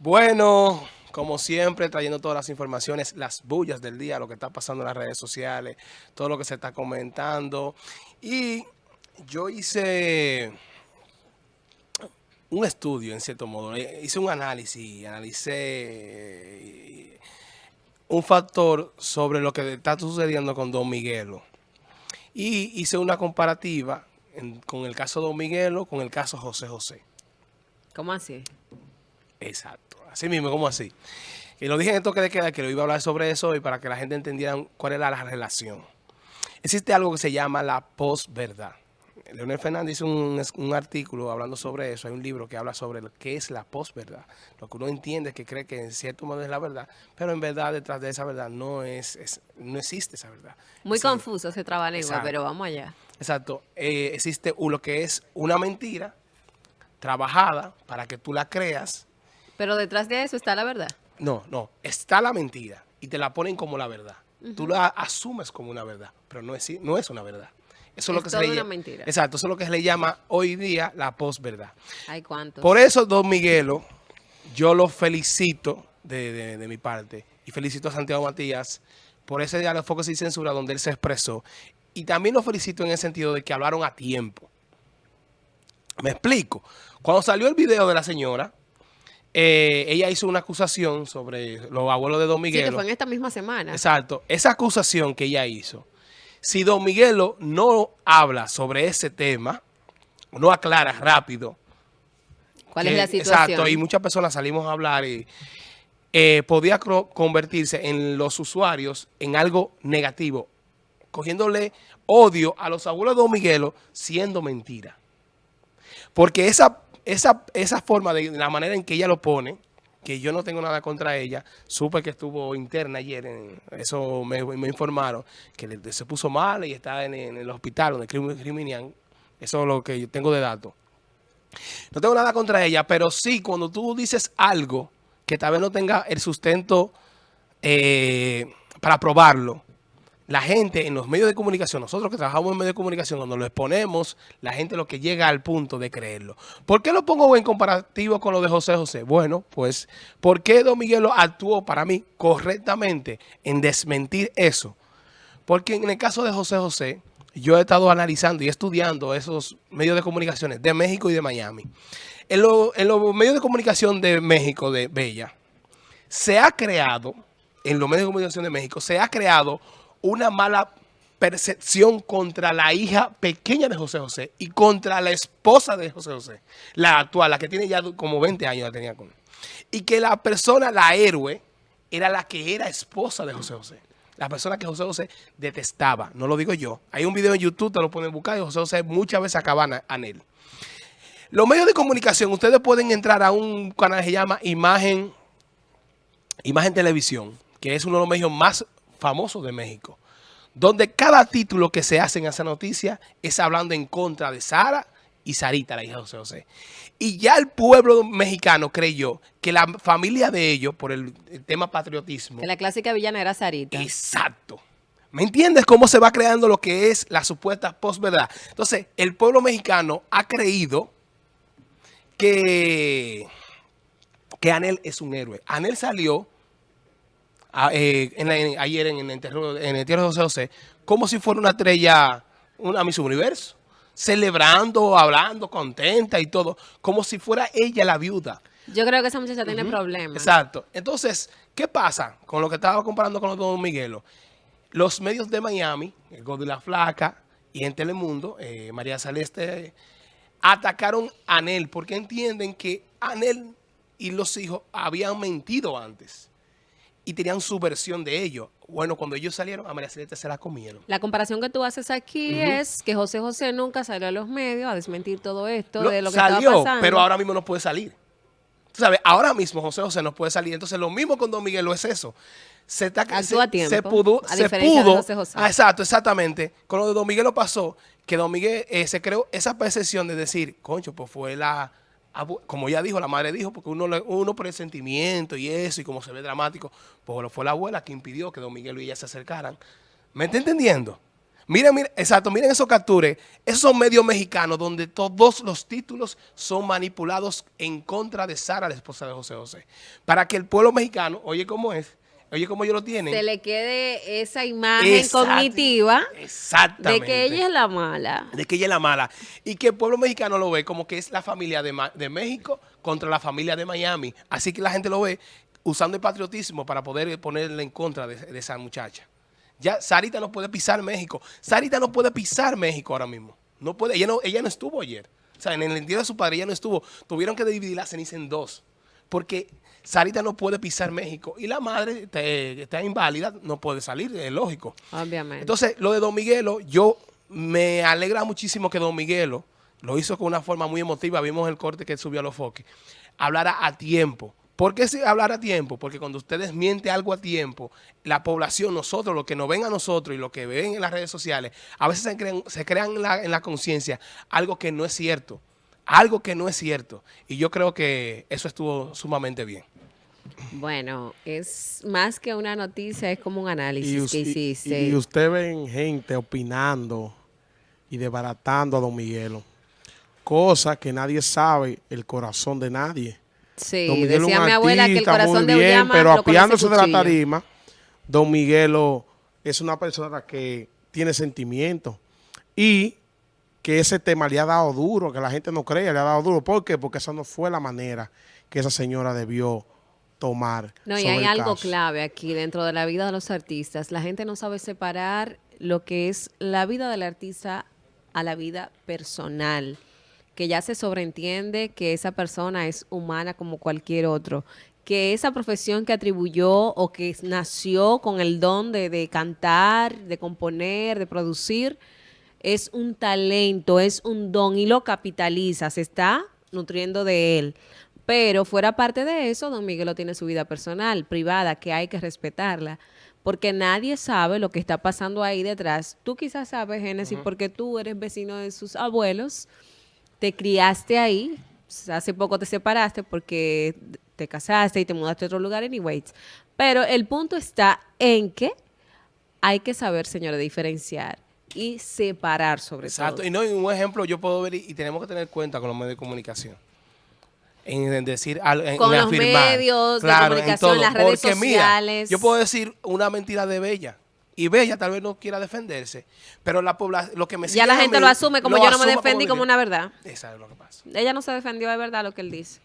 Bueno, como siempre, trayendo todas las informaciones, las bullas del día, lo que está pasando en las redes sociales, todo lo que se está comentando. Y yo hice un estudio, en cierto modo, eh, hice un análisis, analicé eh, un factor sobre lo que está sucediendo con Don Miguelo. Y hice una comparativa con el caso Don Miguelo con el caso José José. ¿Cómo así? Exacto. Así mismo, como así. Y lo dije en el toque de queda que lo iba a hablar sobre eso y para que la gente entendiera cuál era la relación. Existe algo que se llama la posverdad. Leonel Fernández hizo un, un, artículo hablando sobre eso. Hay un libro que habla sobre lo que es la posverdad. Lo que uno entiende que cree que en cierto modo es la verdad, pero en verdad detrás de esa verdad no es, no existe esa verdad. Muy confuso ese trabalengua, pero vamos allá. Exacto. Eh, existe lo que es una mentira trabajada para que tú la creas pero detrás de eso está la verdad. No, no. Está la mentira y te la ponen como la verdad. Tú la asumes como una verdad, pero no es, no es una verdad. Eso es, lo que se le llama. Mentira. Exacto, eso es lo que se le llama hoy día la posverdad. Hay cuántos. Por eso, don Miguelo, yo lo felicito de, de, mi parte y felicito a Santiago Matías por ese diálogo Focus y Censura donde él se expresó. Y también lo felicito en el sentido de que hablaron a tiempo. Me explico. Cuando salió el video de la señora, eh, ella hizo una acusación sobre los abuelos de Don Miguelo. Sí, que fue en esta misma semana. Exacto. Esa acusación que ella hizo, si Don Miguelo no habla sobre ese tema, no aclara rápido. ¿Cuál es la situación? Exacto, y muchas personas salimos a hablar y eh, podía convertirse en los usuarios en algo negativo, cogiéndole odio a los abuelos de Don Miguelo siendo mentira. Porque esa esa, esa forma, de la manera en que ella lo pone, que yo no tengo nada contra ella, supe que estuvo interna ayer, eso me, informaron, que se puso mal y está en, el hospital donde criminal, eso es lo que yo tengo de datos. No tengo nada contra ella, pero sí, cuando tú dices algo que tal vez no tenga el sustento eh, para probarlo, la gente en los medios de comunicación, nosotros que trabajamos en medios de comunicación, cuando lo exponemos, la gente lo que llega al punto de creerlo. ¿Por qué lo pongo en comparativo con lo de José José? Bueno, pues, ¿por qué Don Miguelo actuó para mí correctamente en desmentir eso? Porque en el caso de José José, yo he estado analizando y estudiando esos medios de comunicaciones de México y de Miami. En, en los medios de comunicación de México, de Bella, se ha creado, en los medios de comunicación de México, se ha creado una mala percepción contra la hija pequeña de José José y contra la esposa de José José, la actual, la que tiene ya como 20 años la tenía con Y que la persona, la héroe, era la que era esposa de José José. La persona que José José detestaba, no lo digo yo. Hay un video en YouTube, te lo pueden buscar y José José muchas veces acaban a, él. Los medios de comunicación, ustedes pueden entrar a un canal que se llama Imagen, Imagen Televisión, que es uno de los medios más famoso de México, donde cada título que se hace en esa noticia es hablando en contra de Sara y Sarita, la hija de José José. Y ya el pueblo mexicano creyó que la familia de ellos, por el, tema patriotismo... Que la clásica villana era Sarita. Exacto. ¿Me entiendes cómo se va creando lo que es la supuesta posverdad? Entonces, el pueblo mexicano ha creído que, que Anel es un héroe. Anel salió eh, ayer en, el entierro, de José José, como si fuera una estrella, una Miss Universo, celebrando, hablando, contenta y todo, como si fuera ella la viuda. Yo creo que esa muchacha tiene problemas. Exacto. Entonces, ¿qué pasa con lo que estaba comparando con los Don Miguelo? Los medios de Miami, el God de la Flaca y en Telemundo, eh, María Celeste, atacaron a Anel porque entienden que Anel y los hijos habían mentido antes y tenían su versión de ello. Bueno, cuando ellos salieron, a María Celeste se la comieron. La comparación que tú haces aquí es que José José nunca salió a los medios a desmentir todo esto de lo que salió, estaba pasando. pero ahora mismo no puede salir. Tú sabes, ahora mismo José José no puede salir. Entonces, lo mismo con Don Miguel lo es eso. Se está, Actúa a tiempo, se pudo, a se pudo, de José José. Ah, exacto, exactamente. Con lo de Don Miguel lo pasó, que Don Miguel eh, se creó esa percepción de decir, concho, pues fue la como ya dijo, la madre dijo, porque uno, uno por el sentimiento y eso, y como se ve dramático, pues fue la abuela que impidió que don Miguel y ella se acercaran. ¿Me está entendiendo? Miren, miren, exacto, miren esos captures. Esos medios mexicanos donde todos los títulos son manipulados en contra de Sara, la esposa de José José. Para que el pueblo mexicano, oye cómo es, oye cómo ellos lo tienen. Se le quede esa imagen cognitiva de que ella es la mala. De que ella es la mala. Y que el pueblo mexicano lo ve como que es la familia de, de México contra la familia de Miami. Así que la gente lo ve usando el patriotismo para poder ponerle en contra de esa muchacha. Ya Sarita no puede pisar México. Sarita no puede pisar México ahora mismo. No puede. Ella no, ella no estuvo ayer. O sea, en el entierro de su padre ella no estuvo. Tuvieron que dividir la ceniza en dos. Porque Sarita no puede pisar México. Y la madre está inválida, no puede salir, es lógico. Obviamente. Entonces, lo de Don Miguelo, yo me alegra muchísimo que Don Miguelo lo hizo con una forma muy emotiva. Vimos el corte que subió a los foques. Hablara a tiempo. ¿Por qué hablar a tiempo? Porque cuando ustedes mienten algo a tiempo, la población, nosotros, los que nos ven a nosotros y lo que ven en las redes sociales, a veces se crean, se crean en la, en la conciencia algo que no es cierto. Algo que no es cierto. Y yo creo que eso estuvo sumamente bien. Bueno, es más que una noticia, es como un análisis que hiciste. Y, y usted ven gente opinando y desbaratando a Don Miguelo. Cosa que nadie sabe el corazón de nadie. Sí, decía mi abuela que el corazón de bien, pero apiándose de la tarima, Don Miguelo es una persona que tiene sentimientos y que ese tema le ha dado duro, que la gente no cree, le ha dado duro. ¿Por qué? Porque esa no fue la manera que esa señora debió tomar. No, y hay algo clave aquí dentro de la vida de los artistas. La gente no sabe separar lo que es la vida del artista a la vida personal que ya se sobreentiende que esa persona es humana como cualquier otro, que esa profesión que atribuyó o que nació con el don de, cantar, de componer, de producir, es un talento, es un don y lo capitaliza, se está nutriendo de él. Pero fuera parte de eso, don Miguel tiene su vida personal, privada, que hay que respetarla porque nadie sabe lo que está pasando ahí detrás. Tú quizás sabes, Génesis, porque tú eres vecino de sus abuelos te criaste ahí, hace poco te separaste porque te casaste y te mudaste a otro lugar, anyways. Pero el punto está en que hay que saber, señores, diferenciar y separar sobre todo. Exacto. Y no, un ejemplo yo puedo ver y, tenemos que tener cuenta con los medios de comunicación. En, decir en, con los medios de comunicación, las redes sociales. yo puedo decir una mentira de Bella y Bella tal vez no quiera defenderse, pero la población, lo que me Ya la gente lo asume como yo no me defendí como, una verdad. Eso es lo que pasa. Ella no se defendió de verdad lo que él dice.